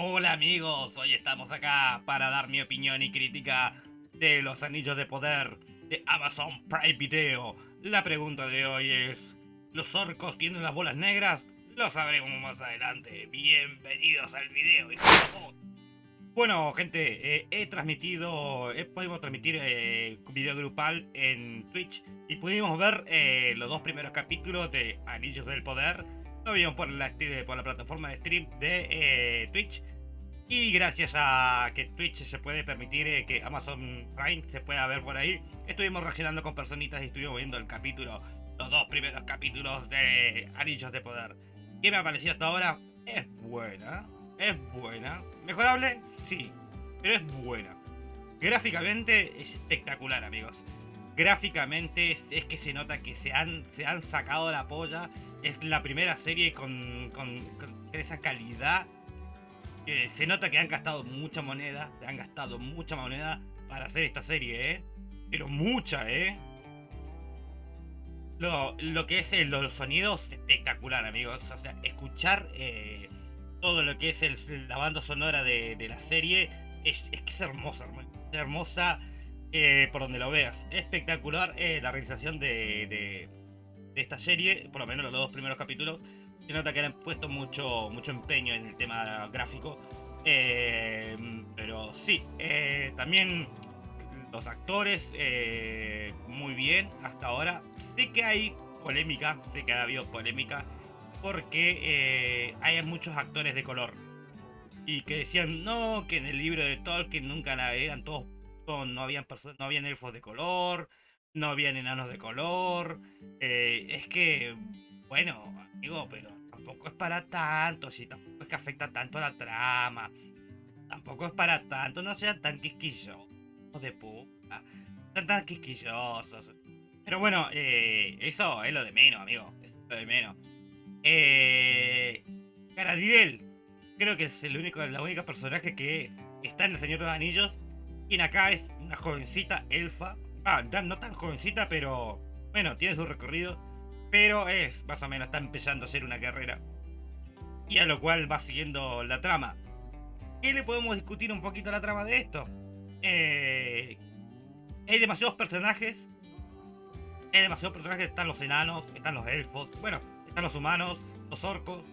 Hola amigos, hoy estamos acá para dar mi opinión y crítica de los anillos de poder de Amazon Prime Video. La pregunta de hoy es, ¿los orcos tienen las bolas negras? Lo sabremos más adelante. Bienvenidos al video. Bueno, gente, eh, he transmitido, he podido transmitir eh, video grupal en Twitch y pudimos ver eh, los dos primeros capítulos de Anillos del Poder lo vimos por la, por la plataforma de stream de eh, Twitch. Y gracias a que Twitch se puede permitir eh, que Amazon Prime se pueda ver por ahí, estuvimos reaccionando con personitas y estuvimos viendo el capítulo, los dos primeros capítulos de Anillos de Poder. ¿Qué me ha parecido hasta ahora? Es buena, es buena. ¿Mejorable? Sí, pero es buena. Gráficamente es espectacular, amigos. Gráficamente es, que se nota que se han, se han sacado la polla es la primera serie con, esa calidad. se nota que han gastado mucha moneda, han gastado mucha moneda para hacer esta serie, ¿eh? Pero mucha, ¿eh? Lo, que es los sonidos, espectacular, amigos. O sea, escuchar eh, todo lo que es el, la banda sonora de, la serie es, que es hermosa, hermosa eh, por donde lo veas. Espectacular eh, la realización de esta serie, por lo menos los dos primeros capítulos, se nota que han puesto mucho, mucho empeño en el tema gráfico. Eh, pero sí, eh, también los actores, eh, muy bien hasta ahora. Sé que hay polémica, sé que ha habido polémica, porque hay muchos actores de color. Y que decían, no, que en el libro de Tolkien nunca eran todos, no habían no habían elfos de color, no habían enanos de color. Eh, es que, bueno, amigo, pero tampoco es para tanto, si tampoco es que afecta tanto a la trama. Tampoco es para tanto, no sean tan quisquillosos de puta. Sean tan quisquillosos. Pero bueno, eh, eso es lo de menos, amigo. Es lo de menos. Eh, creo que es el único, la única personaje que está en el Señor de los Anillos. Quien acá es una jovencita elfa Ah, no tan jovencita, pero bueno, tiene su recorrido. Pero es, más o menos, está empezando a ser una carrera. Y a lo cual va siguiendo la trama. ¿Qué le podemos discutir un poquito la trama de esto? Eh, hay demasiados personajes. Hay demasiados personajes. Están los enanos, están los elfos. Bueno, están los humanos, los orcos.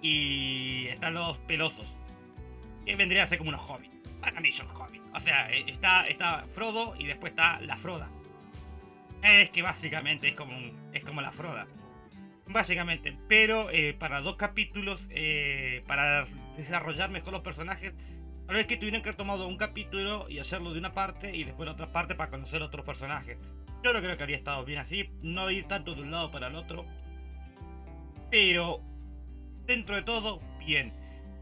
Y están los pelosos. Que vendría a ser como unos hobbits. Para. O sea, eh, está, está Frodo y después está la Froda. Es que básicamente es como, es como la Froda. Básicamente, pero eh, para dos capítulos, eh, para desarrollar mejor los personajes, a ver que tuvieron que haber tomado un capítulo y hacerlo de una parte y después la otra parte para conocer otros personajes. Yo no creo que habría estado bien así, no ir tanto de un lado para el otro. Pero, dentro de todo, bien.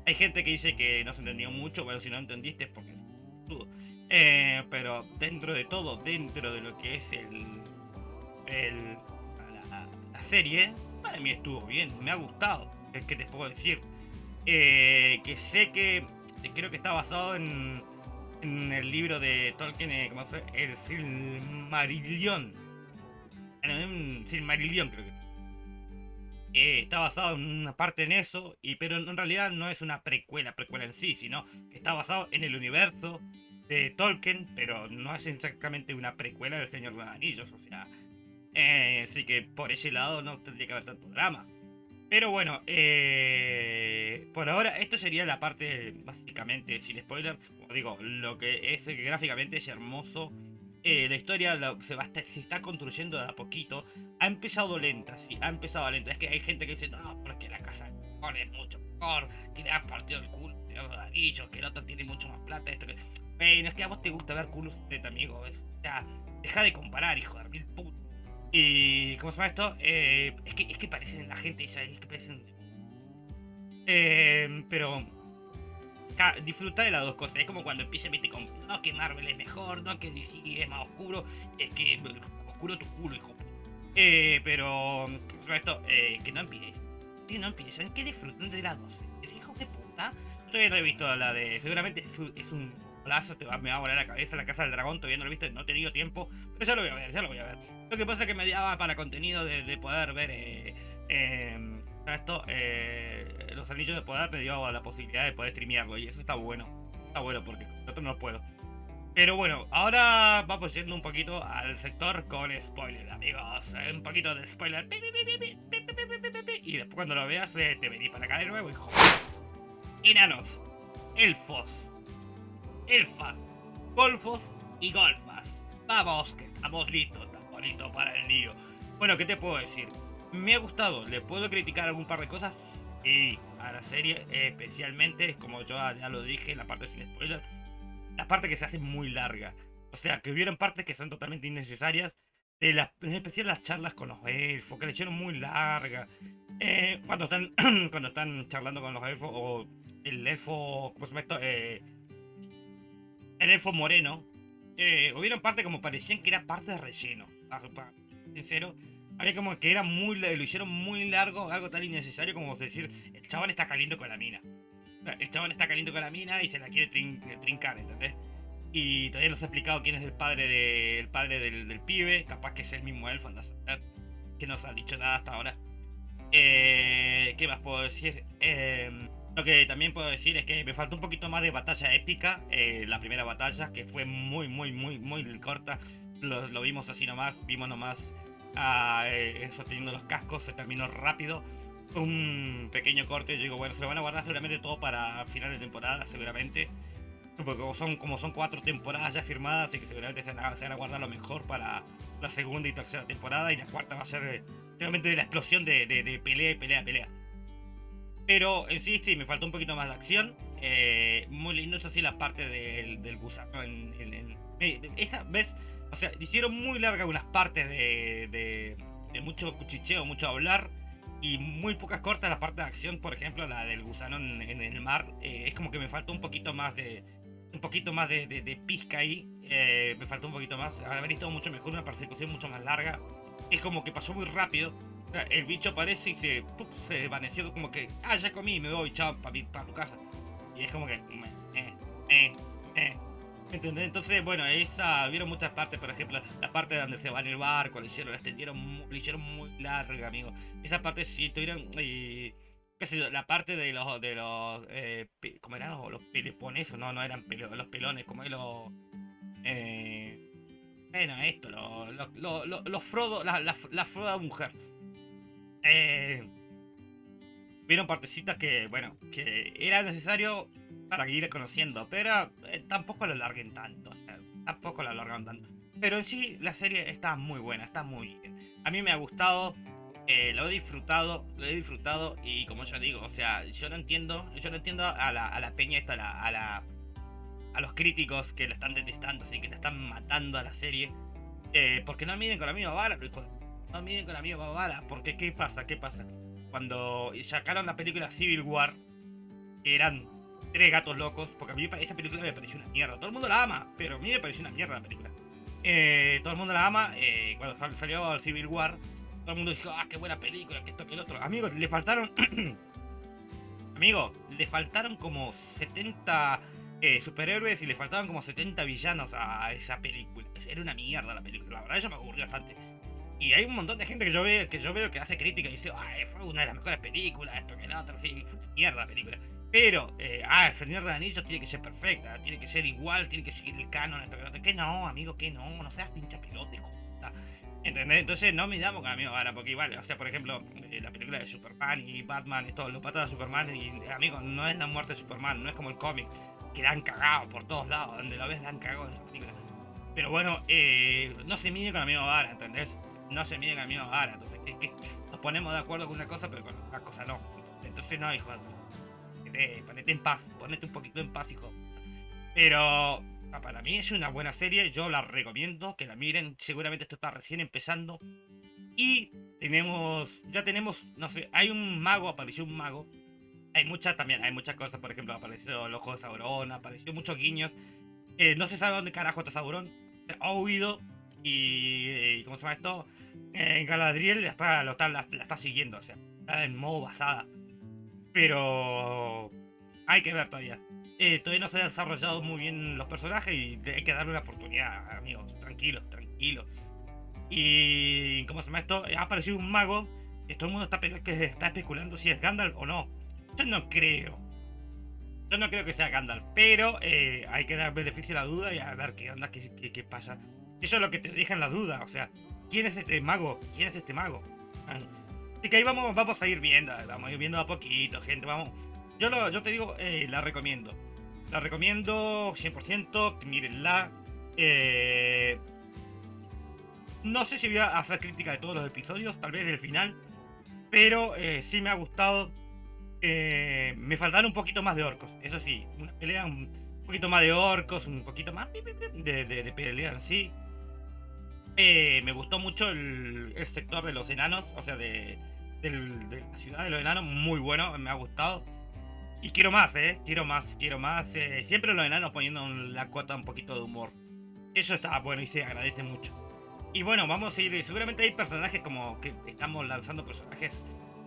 Hay gente que dice que no se entendió mucho, bueno, si no entendiste es porque eh, pero dentro de todo, dentro de lo que es el, el la, serie, para mí estuvo bien, me ha gustado. Es que te puedo decir. Eh, que sé que creo que está basado en, en el libro de Tolkien, eh, ¿cómo se El Silmarillion. En Silmarillion creo que. Eh, está basado en una parte en eso, y, pero en realidad no es una precuela, precuela en sí, sino que está basado en el universo de Tolkien, pero no es exactamente una precuela del Señor de los Anillos, o sea, eh, así que por ese lado no tendría que haber tanto drama. Pero bueno, eh, por ahora esto sería la parte básicamente sin spoiler, como digo, lo que es gráficamente es hermoso eh, la historia se, está construyendo a poquito. Ha empezado lenta, sí, ha empezado lenta. Es que hay gente que dice, no, porque la casa es mucho mejor, que le ha partido el culo de los que el otro tiene mucho más plata. Esto que... Es que a vos te gusta ver culos de tu amigo. O sea, deja de comparar, hijo de mil puto. Y, ¿cómo se llama esto? Eh, es, que, es que parecen la gente, es que parecen. Eh, pero disfrutar de las dos cosas. Es como cuando empieza a con, no que Marvel es mejor, no que DC es más oscuro, es que oscuro tu culo, hijo. Eh, pero, esto, eh, que no empiecen, que no empiecen, que disfruten de las dos. Hijo de puta. Yo he visto la de, seguramente es un plazo, te va, me va a volar la cabeza la casa del dragón, todavía no lo he visto, no he tenido tiempo, pero ya lo voy a ver, ya lo voy a ver. Lo que pasa es que me daba para contenido de, poder ver eh, em, esto, eh, los anillos de poder te dio la posibilidad de poder streamearlo y eso está bueno. Está bueno porque otro no puedo. Pero bueno, ahora vamos yendo un poquito al sector con spoiler, amigos. Un poquito de spoiler. Y después cuando lo veas te venís para acá de nuevo y Enanos, elfos, elfas, golfos y golfas. Vamos, que estamos listos, tan bonito para el lío. Bueno, ¿qué te puedo decir? Me ha gustado, ¿le puedo criticar algún par de cosas? Sí, a la serie, especialmente, como yo ya lo dije la parte sin spoiler, la parte que se hace muy larga. O sea, que hubieron partes que son totalmente innecesarias. De en especial las charlas con los elfos, que le hicieron muy larga. Eh, cuando están cuando están charlando con los elfos, o el elfo, ¿cómo se llama? Eh, el elfo moreno. Eh, hubieron partes como parecían que era parte de relleno. Sincero, había como que era muy, lo hicieron muy largo, algo tan innecesario como decir, el chaval está caliente con la mina. El chabón está caliente con la mina y se la quiere trincar, ¿entendés? Y todavía no se ha explicado quién es el padre, de, padre del, pibe. Capaz que es el mismo elfo, a Que no se ha dicho nada hasta ahora. Eh, ¿Qué más puedo decir? Em, lo que también puedo decir es que me faltó un poquito más de batalla épica. Eh, la primera batalla, que fue muy, muy, muy, muy corta. Lo, vimos así nomás. Vimos nomás a eh, eso teniendo los cascos. Se terminó rápido un pequeño corte. Yo digo, bueno, se lo van a guardar seguramente todo para final de temporada, seguramente. Porque como son, como son cuatro temporadas ya firmadas, así que seguramente se van, a, guardar lo mejor para la segunda y tercera temporada. Y la cuarta va a ser eh, seguramente de la explosión de, de, pelea y pelea, pelea. Pero en sí, sí, me faltó un poquito más de acción. Eh, muy lindo, eso sí, la parte del, del gusano. En, esa vez, o sea, hicieron muy larga unas partes de, de, mucho cuchicheo, mucho hablar y muy pocas cortas la parte de acción, por ejemplo, la del gusano en, el mar, eh, es como que me falta un poquito más de un poquito más de, de, pizca ahí, eh, me faltó un poquito más, haber visto mucho mejor, una persecución mucho más larga, es como que pasó muy rápido, el bicho aparece y se, se desvaneció como que, ah, ya comí, me voy, chao, para pa tu casa, y es como que, eh, eh, eh. Entonces, bueno, esa, vieron muchas partes, por ejemplo, la parte donde se va en el barco, le hicieron, la extendieron, le hicieron muy larga, amigo. Esa parte sí tuvieron, y, qué sé yo, la parte de los, de los, eh, ¿cómo eran los, los? No, no eran pelo, los pelones, como los, eh, bueno, esto, los, los, los, Frodo, la, la, la Froda mujer. Eh, vieron partecitas que, bueno, que era necesario para ir conociendo, pero eh, tampoco lo larguen tanto, tampoco lo alargan tanto. Pero sí, la serie está muy buena, está muy bien. A mí me ha gustado, eh, lo he disfrutado, lo he disfrutado y como yo digo, o sea, yo no entiendo, yo no entiendo a la, a la peña esta, a la, a los críticos que la están detestando, así que te están matando a la serie, eh, porque no miden con la misma vara, no miden con la misma vara, porque ¿qué pasa? ¿Qué pasa? Cuando sacaron la película Civil War, eran tres gatos locos, porque a mí esa película me pareció una mierda. Todo el mundo la ama, pero a mí me pareció una mierda la película. Eh, todo el mundo la ama, eh, cuando salió Civil War, todo el mundo dijo, ah, qué buena película, que esto, que el otro. Amigos, le faltaron... Amigo, le faltaron como 70 eh, superhéroes y le faltaban como 70 villanos a esa película. Era una mierda la película, la verdad, eso me aburrió bastante. Y hay un montón de gente que yo veo que yo veo que hace crítica y dice, ay, fue una de las mejores películas, esto que la otra, sí, mierda la película. Pero, eh, ah, el Señor de Anillos tiene que ser perfecta, tiene que ser igual, tiene que seguir el canon, esto que Que no, amigo, que no, no seas pincha pelote, ¿Entendés? Entonces no me damos con amigo ahora, porque igual, o sea, por ejemplo, eh, la película de Superman y Batman, esto, los patas de Superman, y amigo, no es la muerte de Superman, no es como el cómic, que la han cagado por todos lados, donde lo ves la han cagado en esa película. Pero bueno, eh, no se mide con la misma vara, ¿entendés? No se mide con la misma vara, entonces es que nos ponemos de acuerdo con una cosa, pero con otra cosa no. Entonces no, hijo, ponete, en paz, ponete un poquito en paz, hijo. Pero ah, para mí es una buena serie, yo la recomiendo, que la miren, seguramente esto está recién empezando. Y tenemos, ya tenemos, no sé, hay un mago, apareció un mago. Hay muchas también, hay muchas cosas, por ejemplo, apareció el ojo de Sauron, apareció muchos guiños. Eh, no se sabe dónde carajo está Sauron, ha huido y, ¿cómo se llama esto? en Galadriel la está, la, está siguiendo, o sea, está en modo basada. Pero hay que ver todavía. Eh, todavía no se han desarrollado muy bien los personajes y hay que darle una oportunidad, amigos. Tranquilos, tranquilos. Y. ¿Cómo se llama esto? Ha aparecido un mago que todo el mundo está, que está especulando si es Gandalf o no. Yo no creo. Yo no creo que sea Gandalf, pero eh, hay que dar beneficio a la duda y a ver qué onda, qué, qué pasa. Eso es lo que te deja en la duda, o sea, ¿quién es este mago? ¿Quién es este mago? Así que ahí vamos, vamos a ir viendo, vamos a ir viendo a poquito, gente, vamos. Yo, lo, yo te digo, eh, la recomiendo. La recomiendo 100%, mírenla. Eh, no sé si voy a hacer crítica de todos los episodios, tal vez del final, pero eh, sí me ha gustado. Eh, me faltaron un poquito más de orcos, eso sí, una pelea un poquito más de orcos, un poquito más de, de, sí. Eh, me gustó mucho el, sector de los enanos, o sea, de, de, la ciudad de los enanos, muy bueno, me ha gustado. Y quiero más, ¿eh? Quiero más, quiero más. siempre los enanos poniendo la cuota un poquito de humor. Eso está bueno y se agradece mucho. Y bueno, vamos a ir. Seguramente hay personajes como que estamos lanzando personajes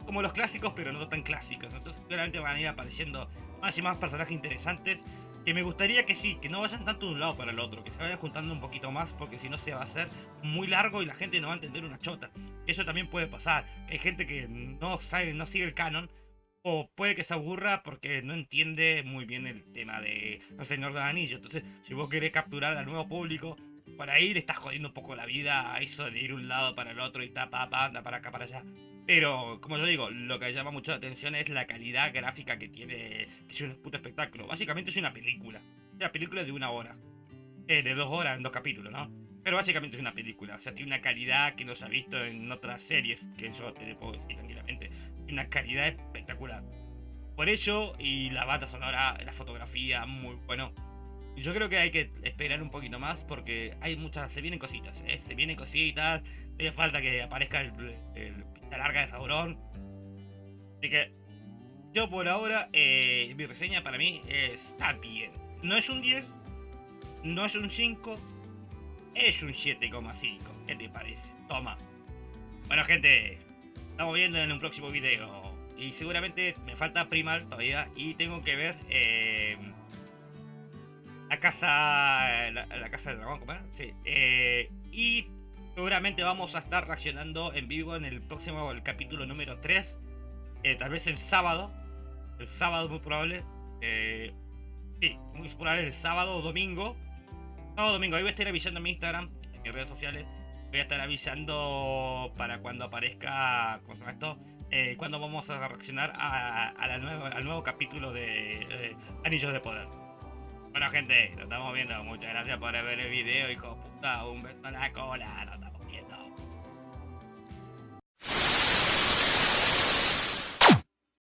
como los clásicos, pero no tan clásicos. Entonces, seguramente van a ir apareciendo más y más personajes interesantes. Que me gustaría que sí, que no vayan tanto de un lado para el otro, que se vayan juntando un poquito más, porque si no se va a hacer muy largo y la gente no va a entender una chota. Eso también puede pasar. Hay gente que no sabe, no sigue el canon, o puede que se aburra porque no entiende muy bien el tema de El Señor de Anillo. Entonces, si vos querés capturar al nuevo público, para ir estás jodiendo un poco la vida a eso de ir un lado para el otro y ta, pa, anda para acá, para allá. Pero, como yo digo, lo que llama mucho la atención es la calidad gráfica que tiene, que es un puto espectáculo. Básicamente es una película. Es una película de una hora. Eh, de dos horas en dos capítulos, ¿no? Pero básicamente es una película. O sea, tiene una calidad que no se ha visto en otras series, que yo te puedo decir tranquilamente. Una calidad espectacular. Por ello, y la banda sonora, la fotografía, muy bueno yo creo que hay que esperar un poquito más porque hay muchas, se vienen cositas, ¿eh? se vienen cositas, hace falta que aparezca el, la larga de Sauron. Así que yo por ahora, eh, mi reseña para mí está bien. No es un 10, no es un 5, es un 7,5. ¿Qué te parece? Toma. Bueno gente, estamos viendo en un próximo video. Y seguramente me falta primar todavía y tengo que ver... Eh, la casa. La, casa del dragón, ¿cómo Sí. Eh, y seguramente vamos a estar reaccionando en vivo en el próximo el capítulo número 3. Eh, tal vez el sábado. El sábado, muy probable. Eh, sí, muy probable el sábado o domingo. Sábado domingo. Ahí voy a estar avisando en mi Instagram, en mis redes sociales. Voy a estar avisando para cuando aparezca. ¿Cómo esto? cuando vamos a reaccionar a, la nueva, al nuevo capítulo de Anillos de Poder. Bueno, gente, lo estamos viendo. Muchas gracias por ver el video, hijo puta. Un beso en la cola.